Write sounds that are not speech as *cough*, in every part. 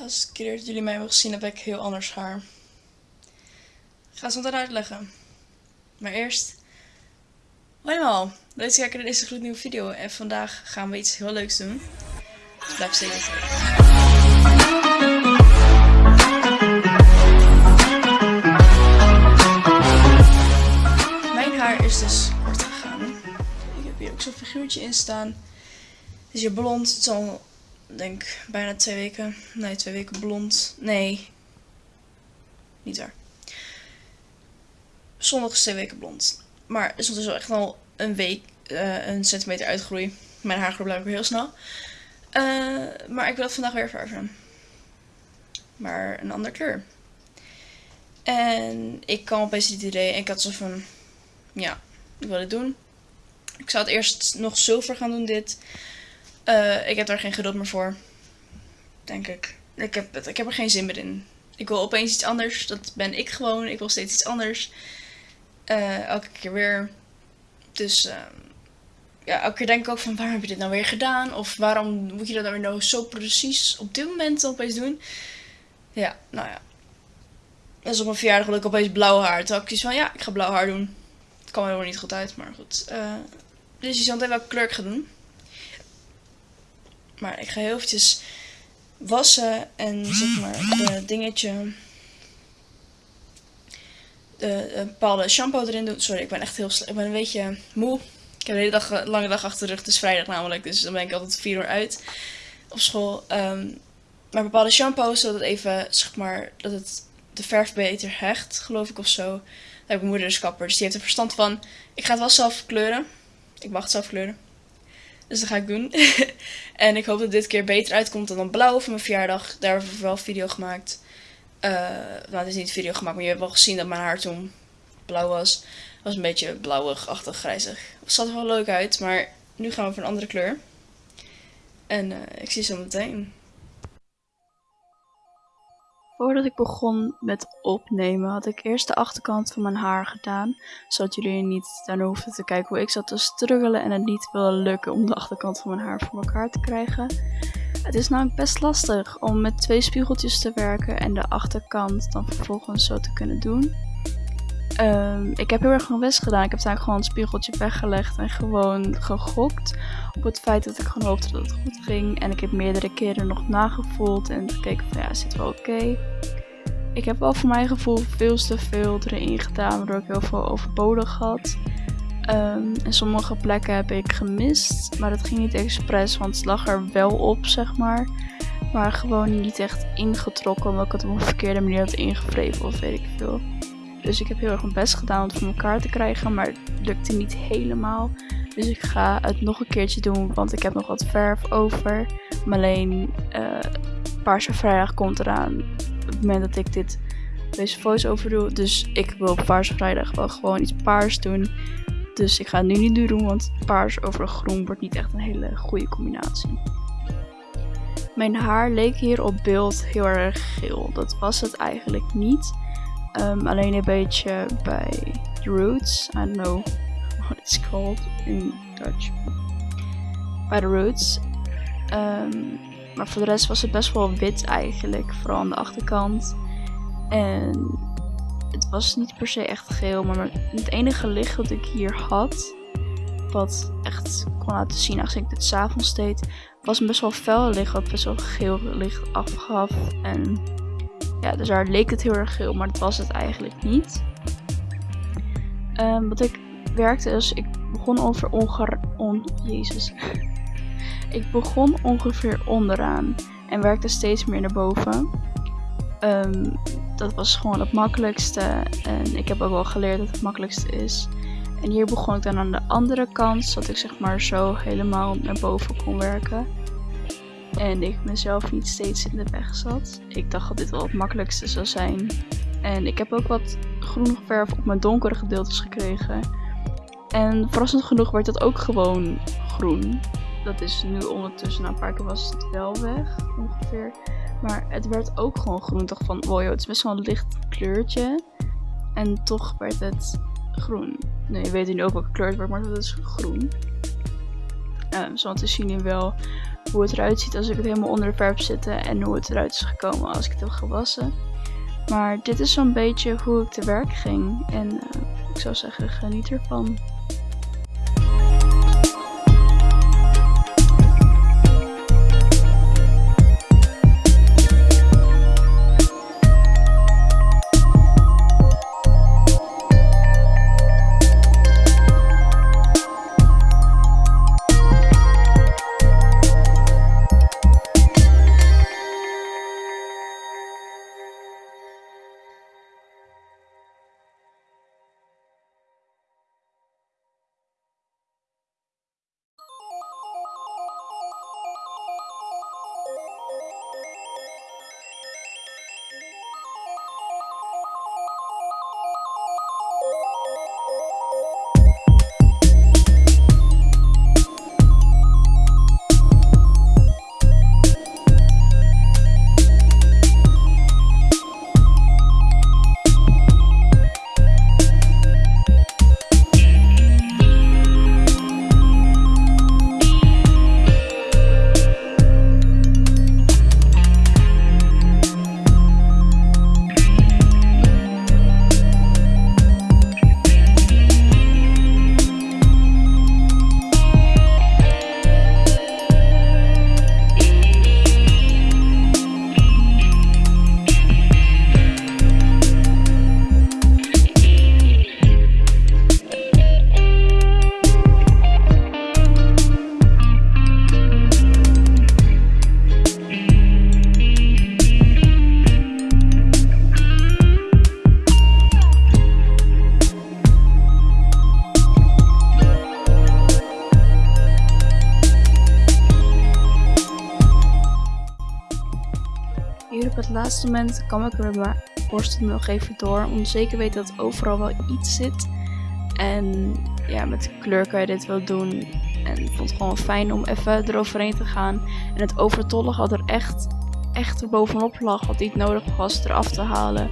laatste keer dat jullie mij hebben gezien heb ik heel anders haar. Ik ga het zo uitleggen. Maar eerst... Hoi allemaal, leuk dat kijken naar deze gloednieuwe video. En vandaag gaan we iets heel leuks doen. Dus blijf zeker Mijn haar is dus kort gegaan. Ik heb hier ook zo'n figuurtje in staan. Het is hier blond. Het is denk bijna twee weken. Nee, twee weken blond. Nee. Niet waar. Zondag is twee weken blond. Maar is ondertussen echt al een week, uh, een centimeter uitgroei. Mijn haar groeit blijkbaar heel snel. Uh, maar ik wil het vandaag weer verven. Maar een andere kleur. En ik kwam opeens dit idee. En ik had zo van, ja, ik wil dit doen. Ik zou het eerst nog zilver gaan doen dit. Uh, ik heb daar geen geduld meer voor. Denk ik. Ik heb, ik heb er geen zin meer in. Ik wil opeens iets anders. Dat ben ik gewoon. Ik wil steeds iets anders. Uh, elke keer weer. Dus uh, ja, elke keer denk ik ook van waarom heb je dit nou weer gedaan? Of waarom moet je dat nou weer nou zo precies op dit moment opeens doen? Ja, nou ja. Is op mijn verjaardag dat ik opeens blauw haar. Toen had ik van ja, ik ga blauw haar doen. Het kwam helemaal niet goed uit, maar goed. Uh, dus je zal even welke kleur ik ga doen. Maar ik ga heel eventjes wassen en zeg maar de dingetje. De, de bepaalde shampoo erin doen. Sorry, ik ben echt heel Ik ben een beetje moe. Ik heb een hele dag, lange dag achter de rug. Het is vrijdag namelijk. Dus dan ben ik altijd vier uur uit op school. Um, maar bepaalde shampoo, zodat het even, zeg maar, dat het de verf beter hecht, geloof ik of zo. Daar heb ik mijn moeder dus kapper. Dus die heeft er verstand van. Ik ga het wel zelf kleuren. Ik mag het zelf kleuren. Dus dat ga ik doen. *laughs* en ik hoop dat dit keer beter uitkomt dan een blauw voor mijn verjaardag. Daar hebben we wel video gemaakt. Uh, nou, het is niet video gemaakt, maar je hebt wel gezien dat mijn haar toen blauw was. Het was een beetje blauwig-achtig, grijzig. Het zat er wel leuk uit, maar nu gaan we voor een andere kleur. En uh, ik zie je zo meteen. Voordat ik begon met opnemen had ik eerst de achterkant van mijn haar gedaan. Zodat jullie niet daarna hoefden te kijken hoe ik zat te struggelen en het niet wilde lukken om de achterkant van mijn haar voor elkaar te krijgen. Het is namelijk best lastig om met twee spiegeltjes te werken en de achterkant dan vervolgens zo te kunnen doen. Um, ik heb heel erg mijn best gedaan. Ik heb daar gewoon een spiegeltje weggelegd en gewoon gegokt op het feit dat ik gewoon hoopte dat het goed ging. En ik heb meerdere keren nog nagevoeld en gekeken van ja, zit wel oké. Ik heb wel voor mijn gevoel veel te veel erin gedaan, waardoor ik heel veel overbodig had. Um, en sommige plekken heb ik gemist, maar dat ging niet expres, want het lag er wel op, zeg maar. Maar gewoon niet echt ingetrokken, omdat ik het op een verkeerde manier had ingevreven of weet ik veel. Dus ik heb heel erg mijn best gedaan om het voor elkaar te krijgen, maar het lukte niet helemaal. Dus ik ga het nog een keertje doen, want ik heb nog wat verf over. Maar alleen uh, Paarse Vrijdag komt eraan op het moment dat ik dit, deze voice-over doe. Dus ik wil Paarse Vrijdag wel gewoon iets paars doen. Dus ik ga het nu niet doen, want paars over groen wordt niet echt een hele goede combinatie. Mijn haar leek hier op beeld heel erg geel. Dat was het eigenlijk niet. Um, alleen een beetje bij roots. I don't know what it's called in Dutch. Bij de roots. Um, maar voor de rest was het best wel wit eigenlijk. Vooral aan de achterkant. En het was niet per se echt geel. Maar het enige licht dat ik hier had. Wat echt kon laten zien als ik dit s'avonds deed. Was een best wel fel licht. Wat best wel geel licht afgaf. En ja, dus daar leek het heel erg geel, maar dat was het eigenlijk niet. Um, wat ik werkte is, ik begon ongeveer on, jezus. *laughs* ik begon ongeveer onderaan en werkte steeds meer naar boven. Um, dat was gewoon het makkelijkste en ik heb ook wel geleerd dat het makkelijkste is. En hier begon ik dan aan de andere kant, zodat ik zeg maar zo helemaal naar boven kon werken. En ik mezelf niet steeds in de weg zat. Ik dacht dat dit wel het makkelijkste zou zijn. En ik heb ook wat groene verf op mijn donkere gedeeltes gekregen. En verrassend genoeg werd dat ook gewoon groen. Dat is nu ondertussen, na een paar keer was het wel weg ongeveer. Maar het werd ook gewoon groen. Dacht van, wow het is best wel een licht kleurtje. En toch werd het groen. Nee, je weet nu ook welke kleur het wordt, maar het is groen. Um, zoals te zien wel hoe het eruit ziet als ik het helemaal onder de verf zitten en hoe het eruit is gekomen als ik het heb gewassen. Maar dit is zo'n beetje hoe ik te werk ging en uh, ik zou zeggen geniet ervan. Het laatste moment kwam ik met mijn borstel nog even door. Om zeker weten dat overal wel iets zit. En ja, met kleur kan je dit wel doen. En ik vond het gewoon fijn om even eroverheen te gaan. En het overtollige had er echt, echt er bovenop lag. Wat niet nodig was eraf te halen.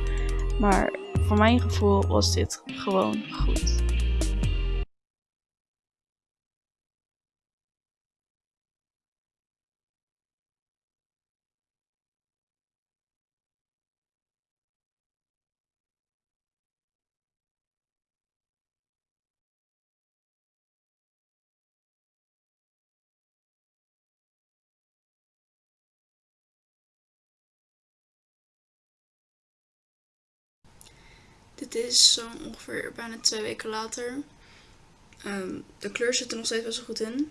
Maar voor mijn gevoel was dit gewoon goed. Dit is zo ongeveer bijna twee weken later. Um, de kleur zit er nog steeds wel goed in.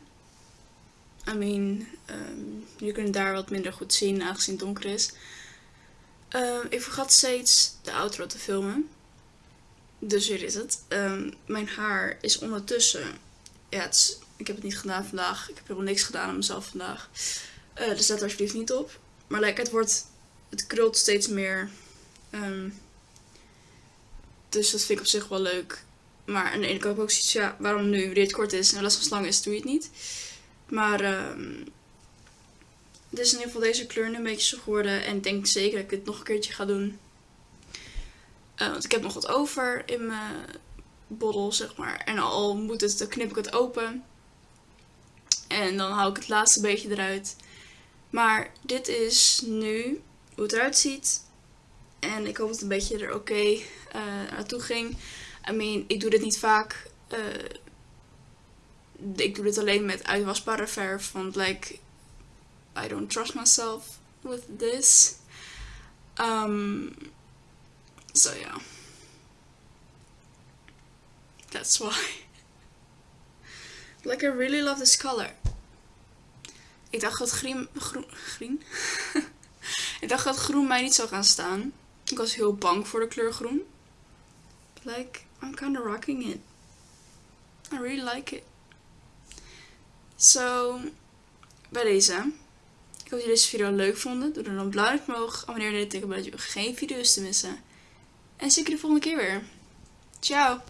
I mean, um, je kunt daar wat minder goed zien aangezien het donker is. Uh, ik vergat steeds de outro te filmen. Dus hier is het. mijn haar is ondertussen... Ja, ik heb het niet gedaan vandaag. Ik heb helemaal niks gedaan aan mezelf vandaag. Uh, dus let alsjeblieft niet op. Maar like, het wordt... Het krult steeds meer... Dus dat vind ik op zich wel leuk. Maar aan de ene kant ook zoiets, ja, waarom nu? Wanneer het kort is en les van is, doe je het niet. Maar dit is in ieder geval deze kleur nu een beetje zo geworden. En ik denk zeker dat ik dit nog een keertje ga doen. Uh, want ik heb nog wat over in mijn bottle, zeg maar. En al moet het, dan knip ik het open. En dan hou ik het laatste beetje eruit. Maar dit is nu hoe het eruit ziet. En ik hoop dat het een beetje er oké uh, naartoe ging. I mean, ik doe dit niet vaak. Uh, ik doe dit alleen met uitwasbare verf. Want like, I don't trust myself with this. Um, so. Yeah. That's why. *laughs* like, I really love this color. Ik dacht dat groen... groen, groen? *laughs* ik dacht dat groen mij niet zou gaan staan. Ik was heel bang voor de kleur groen. Like, I'm kind of rocking it. I really like it. So, bij deze. Ik hoop dat jullie deze video leuk vonden. Doe dan een blauw omhoog. Abonneer je teken, zodat je geen video's te missen. En zie ik je de volgende keer weer. Ciao!